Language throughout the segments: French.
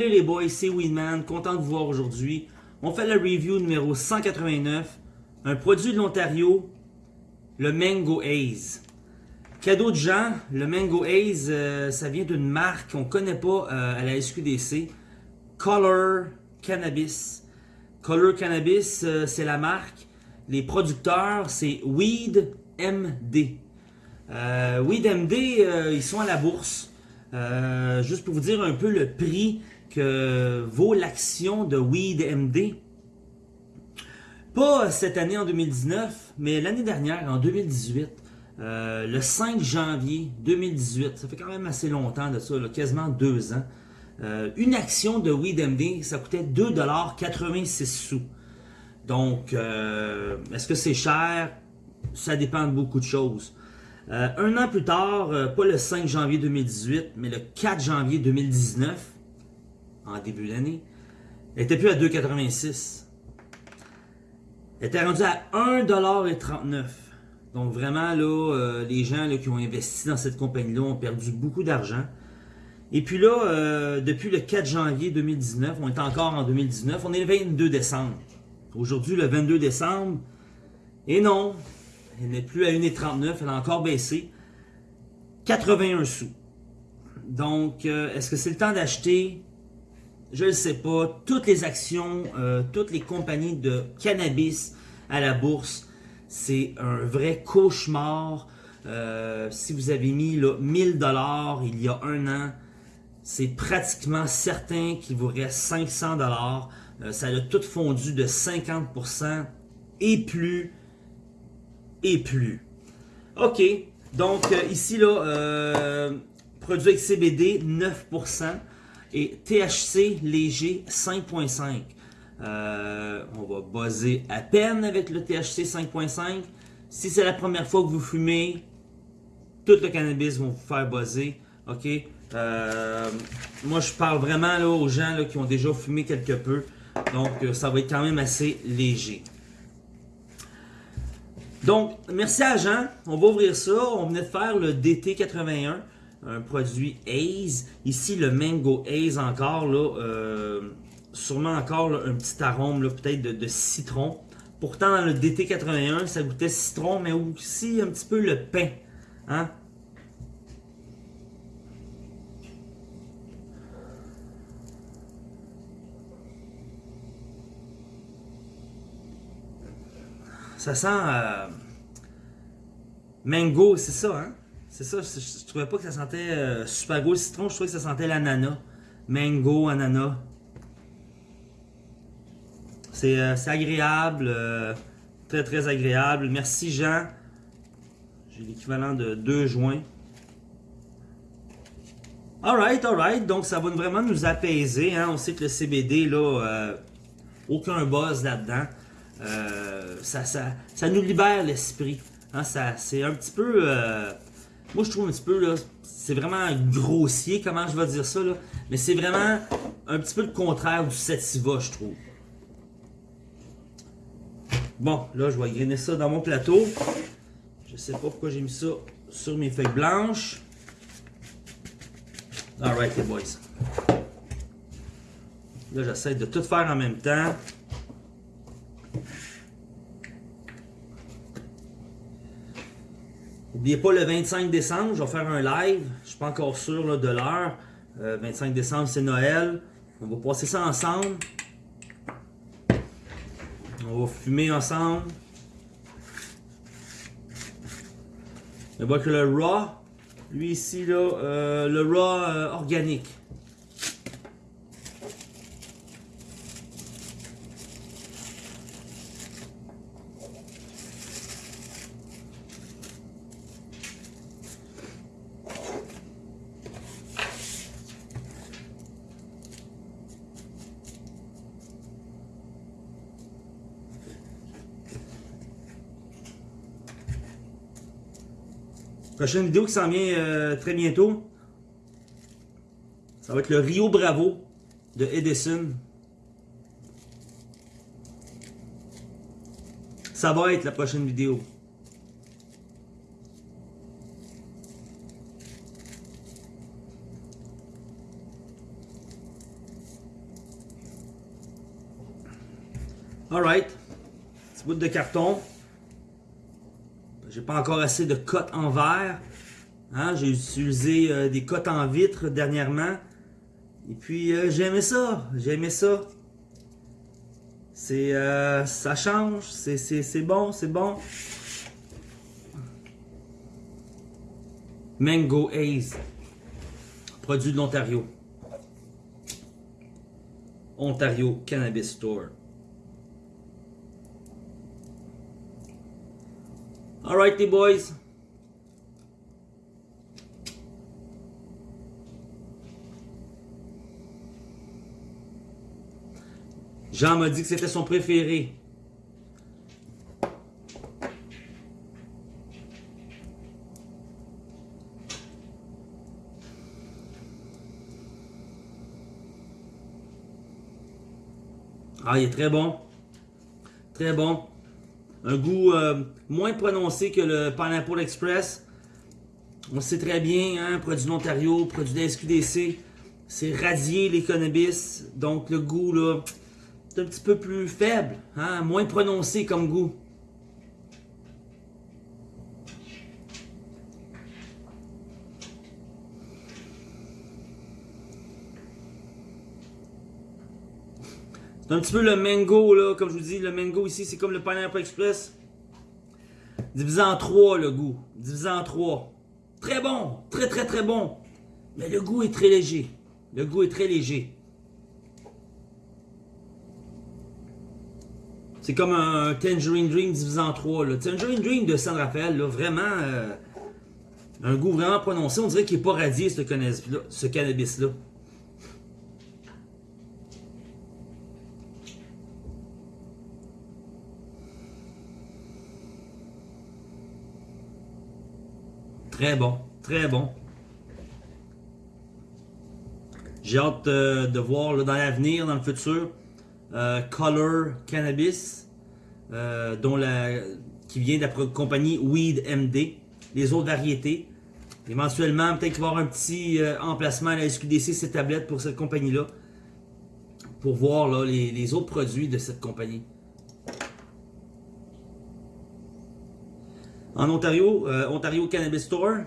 Salut les boys, c'est Weedman, content de vous voir aujourd'hui. On fait la review numéro 189, un produit de l'Ontario, le Mango Haze. Cadeau de gens, le Mango Haze, euh, ça vient d'une marque qu'on connaît pas euh, à la SQDC, Color Cannabis. Color Cannabis, euh, c'est la marque. Les producteurs, c'est Weed MD. Weed MD, ils sont à la bourse. Juste pour vous dire un peu le prix que vaut l'action de Weed MD. Pas cette année en 2019, mais l'année dernière, en 2018. Euh, le 5 janvier 2018, ça fait quand même assez longtemps de ça, quasiment deux ans. Euh, une action de WeedMD, ça coûtait 2,86 sous. Donc, est-ce que c'est cher? Ça dépend de beaucoup de choses. Euh, un an plus tard, euh, pas le 5 janvier 2018, mais le 4 janvier 2019, en début d'année, elle était plus à 2,86. Elle était rendue à 1,39$. Donc vraiment, là, euh, les gens qui ont investi dans cette compagnie-là ont perdu beaucoup d'argent. Et puis là, depuis le 4 janvier 2019, on est encore en 2019, on est le 22 décembre. Aujourd'hui, le 22 décembre, et non, elle n'est plus à 1,39, elle a encore baissé. 81 sous. Donc, euh, est-ce que c'est le temps d'acheter? Je ne sais pas. Toutes les actions, euh, toutes les compagnies de cannabis à la bourse, c'est un vrai cauchemar. Euh, si vous avez mis là, 1000 dollars il y a un an, c'est pratiquement certain qu'il vous reste 500 dollars. ça a tout fondu de 50% et plus et plus. OK, donc euh, ici, là, euh, produit avec CBD 9% et THC léger 5.5. Euh, on va buzzer à peine avec le THC 5.5. Si c'est la première fois que vous fumez, tout le cannabis va vous faire buzzer. OK? moi, je parle vraiment là, aux gens qui ont déjà fumé quelque peu. Donc, ça va être quand même assez léger. Donc, merci à Jean. On va ouvrir ça. On venait de faire le DT81, un produit Haze. Ici, le Mango Haze encore, là, euh, sûrement encore un petit arôme peut-être de, citron. Pourtant, dans le DT81, ça goûtait citron, mais aussi un petit peu le pain. Hein? Ça sent... Euh, mango, c'est ça, hein? C'est ça, je, trouvais pas que ça sentait euh, super beau le citron, je trouvais que ça sentait l'ananas. Mango, ananas. C'est euh, agréable, très très agréable. Merci Jean. J'ai l'équivalent de 2 joints. Alright, alright, donc ça va vraiment nous apaiser. Hein? On sait que le CBD, là, aucun buzz là-dedans. Euh, ça, ça, ça, nous libère l'esprit. Hein, c'est un petit peu... Moi, je trouve un petit peu, c'est vraiment grossier, comment je vais dire ça. Mais c'est vraiment un petit peu le contraire du sativa, je trouve. Bon, là, je vais grainer ça dans mon plateau. Je sais pas pourquoi j'ai mis ça sur mes feuilles blanches. Alright, les boys. Là, j'essaie de tout faire en même temps. N'oubliez pas le 25 décembre, je vais faire un live. Je suis pas encore sûr de l'heure. 25 euh, décembre, c'est Noël. On va passer ça ensemble. On va fumer ensemble. On voit que le raw, lui ici, là, euh, le raw euh, organique. Prochaine vidéo qui s'en vient euh, très bientôt. Ça va être le Rio Bravo de Edison. Ça va être la prochaine vidéo. Alright. Petit bout de carton. J'ai pas encore assez de cotes en verre. Hein, J'ai utilisé euh, des cotes en vitre dernièrement. Et puis euh, j'ai aimé ça. J'ai aimé ça. C'est euh, ça change, c'est bon, c'est bon. Mango Haze, produit de l'Ontario. Ontario Cannabis Store. Alright les boys. Jean m'a dit que c'était son préféré. Ah, il est très bon. Très bon. Un goût euh, moins prononcé que le Pineapple Express. On sait très bien, hein, produit d'Ontario, produit de SQDC. C'est radié les cannabis. Donc le goût, là, c'est un petit peu plus faible, hein, moins prononcé comme goût. C'est un petit peu le mango, là, comme je vous dis, le mango ici, c'est comme le Pineapple Express. Divisé en trois, le goût. Divisé en trois. Très bon, très très très bon. Mais le goût est très léger. Le goût est très léger. C'est comme un Tangerine Dream divisé en trois. Le Tangerine Dream de San Rafael, là, vraiment, euh, un goût vraiment prononcé. On dirait qu'il n'est pas radié, ce cannabis-là. Très bon, très bon. J'ai hâte euh, de voir dans l'avenir, dans le futur, euh, Color Cannabis, euh, dont la, qui vient de la compagnie Weed MD, les autres variétés. Éventuellement, peut-être qu'il va y avoir un petit emplacement à la SQDC, ces tablettes pour cette compagnie-là, pour voir les, les autres produits de cette compagnie. En Ontario, euh, Ontario Cannabis Store,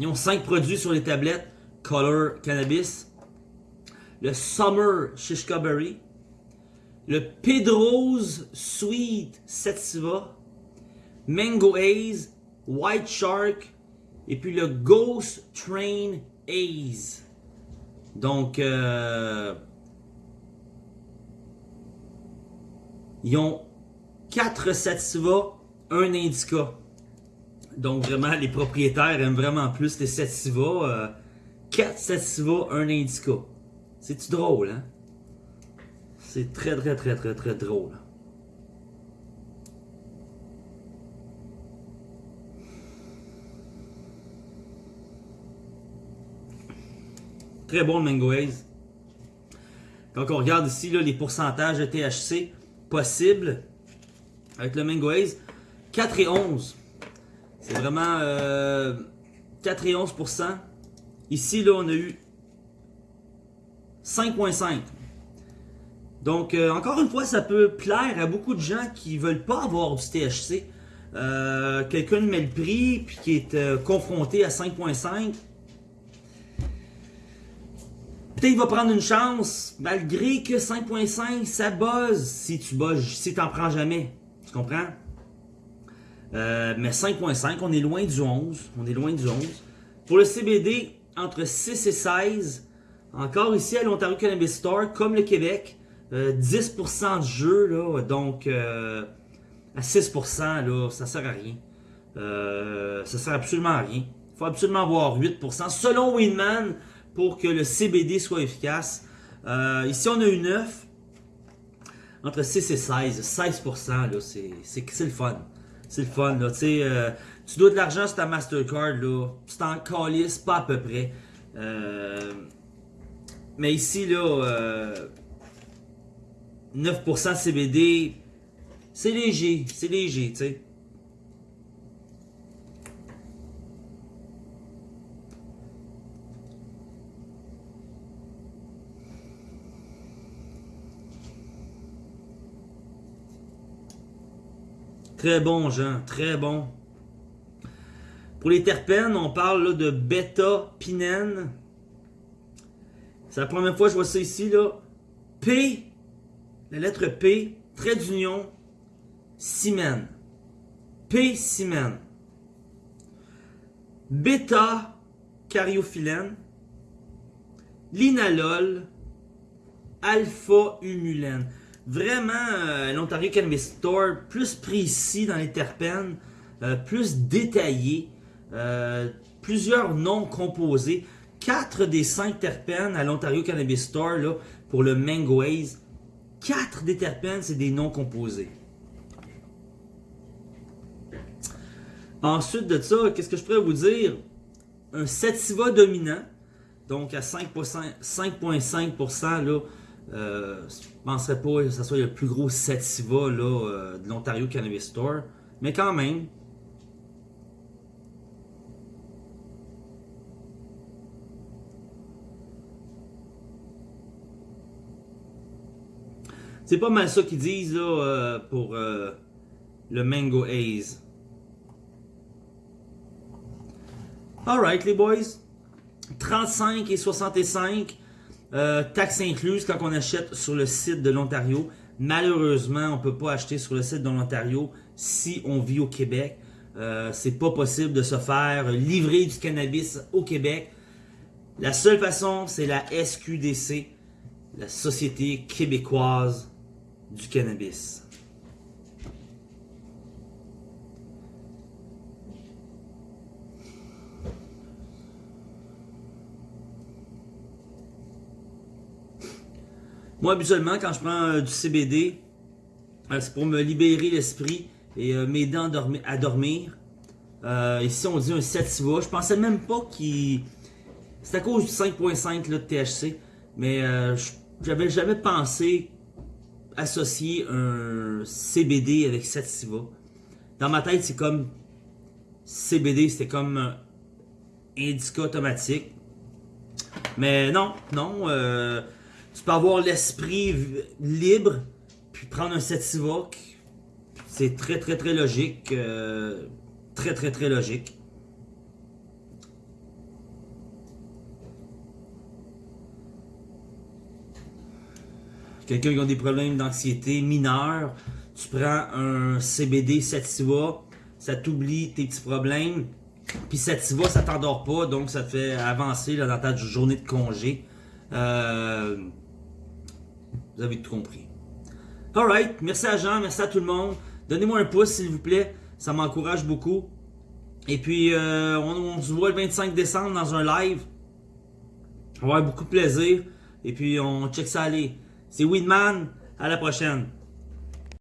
ils ont 5 produits sur les tablettes Color Cannabis, le Summer Shishka Berry, le Pedro's Sweet Sativa, Mango Haze, White Shark et puis le Ghost Train Haze. Donc, euh, ils ont 4 Sativa un indica. Donc vraiment, les propriétaires aiment vraiment plus les sativa. 4 euh, sativa, un indica. C'est-tu drôle, hein? C'est très, très, très, très, très drôle. Très bon le Mango Haze. Quand on regarde ici là, les pourcentages de THC possibles avec le Mango 4 et 11. C'est vraiment euh, 4 et 11%. Ici, là, on a eu 5.5. Donc, euh, encore une fois, ça peut plaire à beaucoup de gens qui veulent pas avoir du THC. Euh, quelqu'un met le prix, puis qui est euh, confronté à 5.5. Peut-être qu'il va prendre une chance, malgré que 5.5, ça buzz si tu buzz, si prends jamais. Tu comprends? Euh, mais 5.5, on est loin du 11. On est loin du 11. Pour le CBD, entre 6 et 16. Encore ici à l'Ontario Cannabis Store, comme le Québec, 10% euh, de jeu, là, donc euh, à 6%, là, ça sert à rien. ça sert absolument à rien. Il faut absolument avoir 8%, selon Winman, pour que le CBD soit efficace. ici, on a eu 9. Entre 6 et 16. 16%, c'est le fun. C'est le fun, là. Tu sais, euh, tu dois de l'argent sur ta Mastercard, là. Tu t'en calisses pas à peu près. Euh, mais ici, là, 9% euh, CBD, c'est léger. C'est léger, tu sais. Très bon, Jean, très bon. Pour les terpènes, on parle de bêta-pinène. C'est la première fois que je vois ça ici. P, la lettre P, trait d'union, cimène. P-cimène. Bêta-cariophyllène. Linalol, alpha-humulène. Vraiment, euh, l'Ontario Cannabis Store, plus précis dans les terpènes, euh, plus détaillé, euh, plusieurs noms composés. 4 des 5 terpènes à l'Ontario Cannabis Store là, pour le Mango Haze. 4 des terpènes, c'est des noms composés. Ensuite de ça, qu'est-ce que je pourrais vous dire? Un sativa dominant, donc à 5,5%, là, euh, je ne penserais pas que ce soit le plus gros sativa là, euh, de l'Ontario Cannabis Store, mais quand même, C'est pas mal ça qu'ils disent là, euh, pour le Mango Haze. Alright les boys. 35 et 65. Euh, taxes incluses quand on achète sur le site de l'Ontario. Malheureusement, on ne peut pas acheter sur le site de l'Ontario si on vit au Québec. Euh, c'est pas possible de se faire livrer du cannabis au Québec. La seule façon, c'est la SQDC, la Société québécoise du cannabis. Moi, habituellement, quand je prends euh, du CBD, euh, c'est pour me libérer l'esprit et euh, m'aider à dormir. ici, on dit un sativa. Je pensais même pas qu'il... C'est à cause du 5.5 de THC. Mais j'avais jamais pensé associer un CBD avec sativa. Dans ma tête, c'est comme CBD, c'était comme indica automatique. Mais non, non. Tu peux avoir l'esprit libre, puis prendre un sativa. C'est très, très, très logique. Euh, très, très, très logique. quelqu'un qui a des problèmes d'anxiété mineurs, tu prends un CBD Sativa, ça t'oublie tes petits problèmes. Puis Sativa, ça t'endort pas, donc ça te fait avancer dans ta journée de congé. Euh, vous avez tout compris. Alright, merci à Jean, merci à tout le monde. Donnez-moi un pouce s'il vous plaît, ça m'encourage beaucoup. Et puis, euh, on, se voit le 25 décembre dans un live. On va avoir beaucoup de plaisir. Et puis, on check ça aller. C'est Winman. À la prochaine.